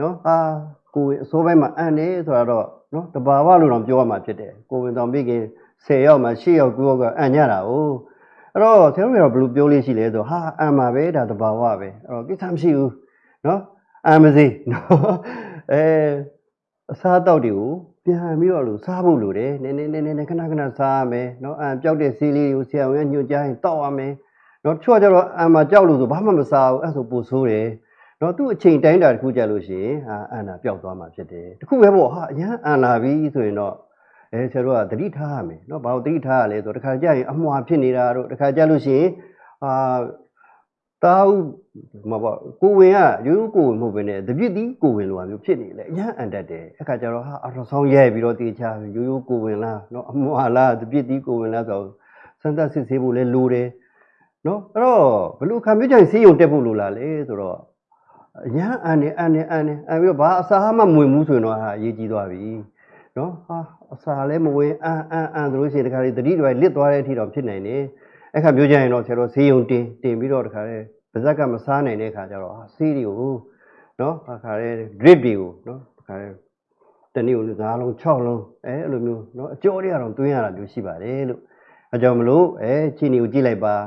နော်အာကိုဝင်အစိုးပိုင်းမှာအန်နေဆိုတာတော့နော်တဘာဝလို့တော့ပြောရမှာဖြစ်တယ်ကိုဝင်တော်မိခင်10ယောက်မှာ10ယောက်9ယောက်ကအန်ကြတာ哦အဲ့တော့ဆရာတို့ကတော့ဘယ်လိုပြောလို့ရှိလဲဆိုဟာအန်မှာပဲဒါတဘာဝပဲအဲ့တော့ကိစ္စမရှိဘူးနော်အန်မစီနော်အဲအစားအသောက်တွေကိုပြန်ပြီးတော့လို့စားဖို့လိုတယ်နည်းနည်းနည်းနည်းခဏခဏစားရမယ်နော်အန်ပြောက်တဲ့ဆေးလေးတွေကိုဆရာဝန်ကညွှန်ကြားရင်တောက်ရမယ်နော်တချို့ကကျတော့အန်မှာကြောက်လို့ဆိုဘာမှမစားဘူးအဲ့ဆိုပိုဆိုးတယ် နော်သူ့အချိန်တိုင်းတာတစ်ခုကြလို့ရှိရင်ဟာအာနာပျောက်သွားမှာဖြစ်တယ်တခုပဲပေါ့ဟာအရန်အာနာပြီဆိုရင်တော့အဲဆရာတို့ကသတိထားရမယ်နော်ဘာလို့သတိထားရလဲဆိုတော့တခါကြရင်အမွာဖြစ်နေတာတို့တခါကြလို့ရှိရင်ဟာတာဥမပေါ့ကိုဝင်ကရိုးရိုးကိုဝင်မဟုတ်ဘဲနဲ့တပြစ်တီးကိုဝင်လိုဟာမျိုးဖြစ်နေလေအရန်အန်တက်တယ်အခါကျတော့ဟာအတော်ဆောင်ရဲပြီးတော့တေချာရိုးရိုးကိုဝင်လားနော်အမွာလားတပြစ်တီးကိုဝင်လားဆိုတော့စမ်းသပ်စစ်ဆေးဖို့လဲလိုတယ်နော်အဲ့တော့ဘလို့ခံပြကြရင်စေးရုံတက်ဖို့လိုလားလေဆိုတော့ အရန်အန်နေအန်နေအန်နေအန်ပြီးတော့ဘာအစာမှမဝင်ဘူးဆိုရင်တော့ဟာအရေးကြီးသွားပြီနော်ဟာအစာလည်းမဝင်အန်အန်အန်ဆိုလို့ရှိရင်တခါလေတတိတွေလစ်သွားတဲ့အထိတော့ဖြစ်နိုင်တယ်အဲ့ခါမျိုးကြရင်တော့ဆရာတို့ဈေးရုံတင်တင်ပြီးတော့တခါလေပါဇက်ကမစားနိုင်တဲ့ခါကျတော့ဟာဆေးတွေကိုနော်အခါလေ drip တွေကိုနော်တခါလေတနည်းကိုငါးလုံး6လုံးအဲအဲ့လိုမျိုးနော်အကျော်တွေကတော့တွင်းရတာမျိုးရှိပါတယ်လို့အကြောင်းမလို့အဲချီနီကိုကြည့်လိုက်ပါန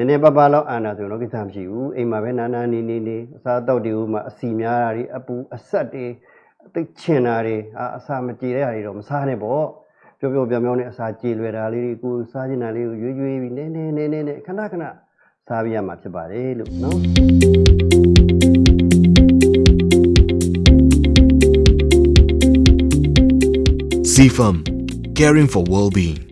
ည်းနည်းပပလောက်အာနာဆိုရင်တော့ကိစ္စမရှိဘူးအိမ်မှာပဲနာနာနေနေနေအစားအသောက်တွေဥမှာအစီများတာတွေအပူအဆက်တွေအသိချင်တာတွေအာအစာမကြေတဲ့ဟာတွေတော့မစားနဲ့ပေါ့ပျော်ပျော်ပြောင်ပြောင်နဲ့အစာကြေလွယ်တာလေးတွေကိုစားချင်တာလေးကိုရွေးရွေးပြီးနည်းနည်းနည်းနည်းနဲ့ခဏခဏစားပြရမှာဖြစ်ပါတယ်လို့နော် CFM, caring for well-being.